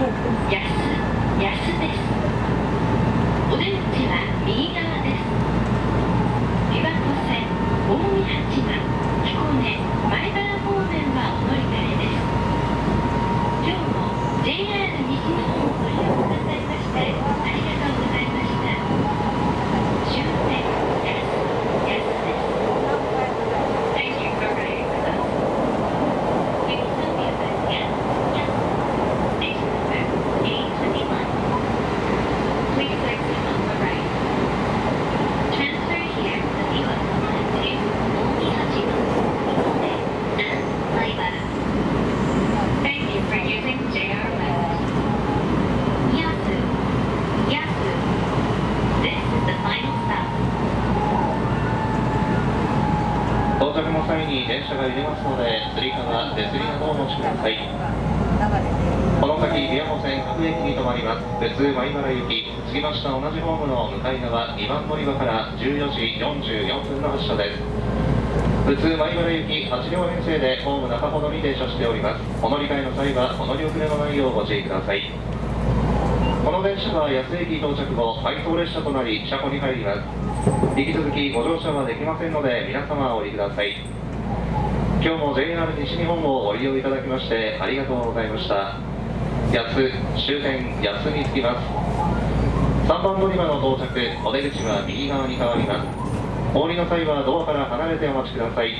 終点安安ですお出口は右側です琵琶湖線大見八幡彦根前原方面はお乗り換えです今日も JR 西日本をご利用くださいましてありがとうございました終点安安です Thank you for riding with us. We will soon be at Yes, Yes. Station number 821. Please exit on the right. Transfer here to the Iwasa line to Omihachiman, Hikone, and Maibara. Thank you for using JR West. Yasu. Yasu. This is the final stop. 到着の際に電車が揺れますので、つり革、手すりなどをお持ちください。この先、琵琶湖線各駅に停まります。普通米原行き、着きました同じホームの向かい側2番乗り場から14時44分の発車です。普通米原行き8両編成でホーム中ほどに停車しております。お乗り換えの際はお乗り遅れのないようご注意ください。この電車は安駅到着後、配送列車となり車庫に入ります。引き続きご乗車はできませんので皆様お降りください。今日も JR 西日本をご利用いただきましてありがとうございました。安、終点安に着きます。3番乗り場の到着、お出口は右側に変わります。お降りの際はドアから離れてお待ちください。